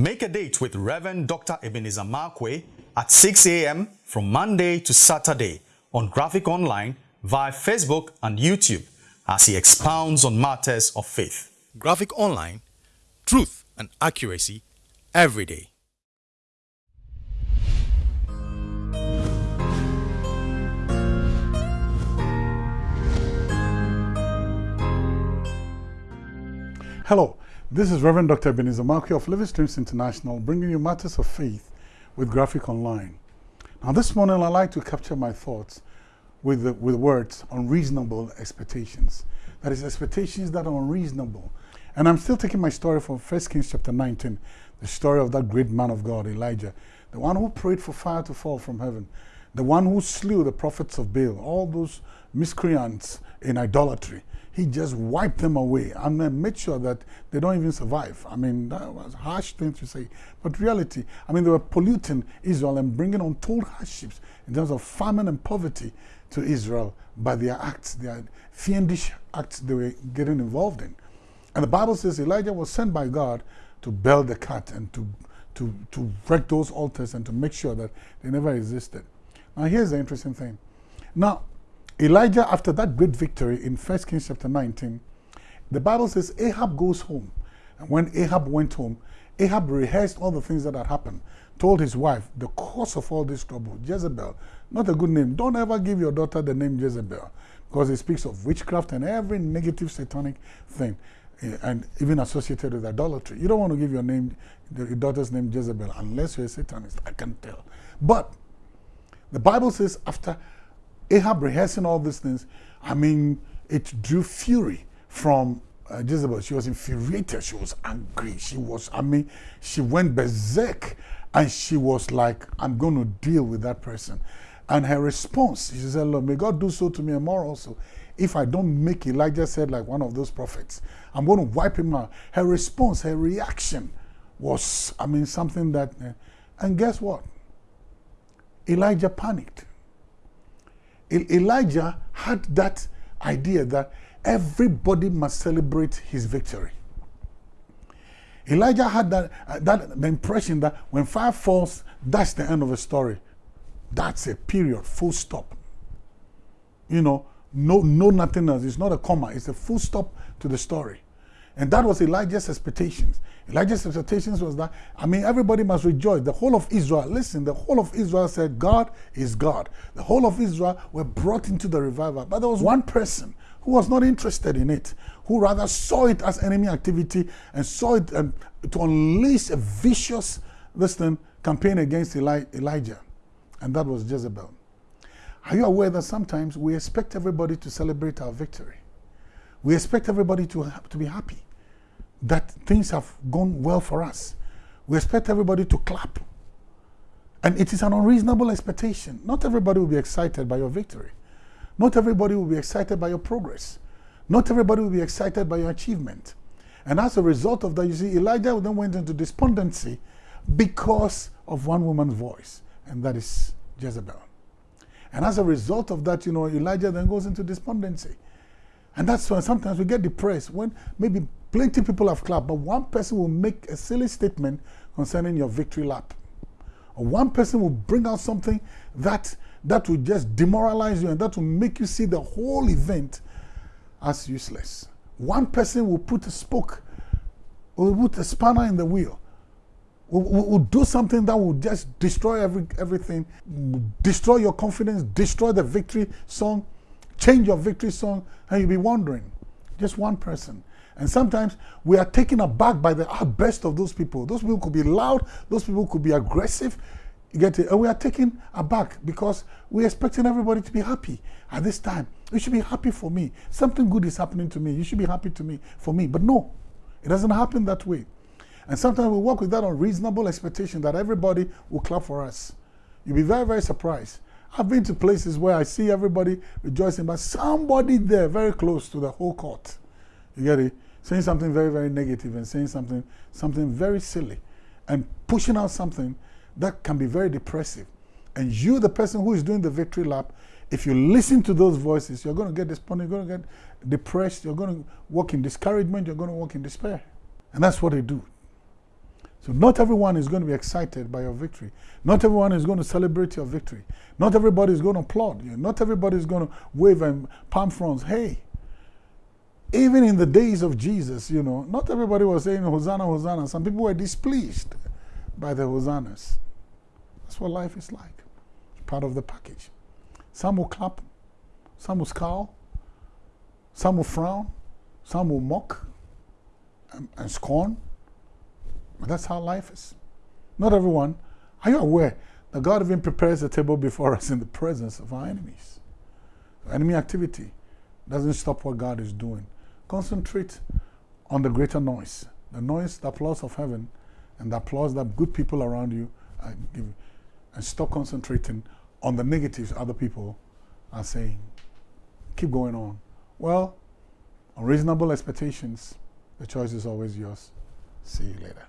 Make a date with Reverend Dr. Ebenezer Markwei at 6 a.m. from Monday to Saturday on Graphic Online via Facebook and YouTube as he expounds on matters of faith. Graphic Online, truth and accuracy every day. Hello, this is Reverend Dr. Ebenezer Markwei of Living Streams International bringing you matters of faith with Graphic Online. Now this morning I'd like to capture my thoughts with, the, with words unreasonable expectations. That is expectations that are unreasonable. And I'm still taking my story from 1 Kings chapter 19, the story of that great man of God, Elijah, the one who prayed for fire to fall from heaven, the one who slew the prophets of Baal, all those miscreants in idolatry he just wiped them away and made sure that they don't even survive. I mean, that was harsh thing to say. But reality, I mean, they were polluting Israel and bringing on untold hardships in terms of famine and poverty to Israel by their acts, their fiendish acts they were getting involved in. And the Bible says Elijah was sent by God to bell the cat and to, to, to wreck those altars and to make sure that they never existed. Now, here's the interesting thing. Now, Elijah, after that great victory in 1 Kings chapter 19, the Bible says Ahab goes home. And when Ahab went home, Ahab rehearsed all the things that had happened, told his wife the cause of all this trouble, Jezebel, not a good name. Don't ever give your daughter the name Jezebel because it speaks of witchcraft and every negative satanic thing eh, and even associated with idolatry. You don't want to give your name, your daughter's name Jezebel unless you're a Satanist. I can tell. But the Bible says after Ahab rehearsing all these things, I mean, it drew fury from uh, Jezebel. She was infuriated. She was angry. She was, I mean, she went berserk and she was like, I'm going to deal with that person. And her response, she said, Lord, may God do so to me and more also. If I don't make Elijah said like one of those prophets, I'm going to wipe him out. Her response, her reaction was, I mean, something that, uh, and guess what? Elijah panicked. Elijah had that idea that everybody must celebrate his victory. Elijah had that, uh, that the impression that when fire falls, that's the end of the story. That's a period, full stop. You know, no, no nothing else. It's not a comma. It's a full stop to the story. And that was Elijah's expectations. Elijah's expectations was that, I mean, everybody must rejoice. The whole of Israel, listen, the whole of Israel said, God is God. The whole of Israel were brought into the revival. But there was one person who was not interested in it, who rather saw it as enemy activity and saw it um, to unleash a vicious, listen, campaign against Eli Elijah. And that was Jezebel. Are you aware that sometimes we expect everybody to celebrate our victory? We expect everybody to, to be happy that things have gone well for us. We expect everybody to clap. And it is an unreasonable expectation. Not everybody will be excited by your victory. Not everybody will be excited by your progress. Not everybody will be excited by your achievement. And as a result of that, you see, Elijah then went into despondency because of one woman's voice, and that is Jezebel. And as a result of that, you know, Elijah then goes into despondency. And that's why sometimes we get depressed when maybe plenty people have clapped, but one person will make a silly statement concerning your victory lap. One person will bring out something that, that will just demoralize you and that will make you see the whole event as useless. One person will put a spoke, will put a spanner in the wheel, will, will, will do something that will just destroy every, everything, destroy your confidence, destroy the victory song, change your victory song, and you'll be wondering. Just one person. And sometimes we are taken aback by the best of those people. Those people could be loud, those people could be aggressive. You get it? And we are taken aback because we're expecting everybody to be happy at this time. You should be happy for me. Something good is happening to me. You should be happy to me for me. But no, it doesn't happen that way. And sometimes we work with that unreasonable expectation that everybody will clap for us. You'll be very, very surprised I've been to places where I see everybody rejoicing, but somebody there very close to the whole court, you get it, saying something very, very negative and saying something, something very silly and pushing out something that can be very depressive. And you, the person who is doing the victory lap, if you listen to those voices, you're going to get despondent, you're going to get depressed, you're going to walk in discouragement, you're going to walk in despair. And that's what they do. So not everyone is going to be excited by your victory. Not everyone is going to celebrate your victory. Not everybody is going to applaud you. Not everybody is going to wave and palm fronds. Hey, even in the days of Jesus, you know, not everybody was saying Hosanna, Hosanna. Some people were displeased by the Hosannas. That's what life is like. It's part of the package. Some will clap, some will scowl, some will frown, some will mock and, and scorn. But that's how life is. Not everyone. Are you aware that God even prepares a table before us in the presence of our enemies? Enemy activity doesn't stop what God is doing. Concentrate on the greater noise, the noise, the applause of heaven, and the applause that good people around you are giving. And stop concentrating on the negatives other people are saying. Keep going on. Well, unreasonable expectations, the choice is always yours. See you later.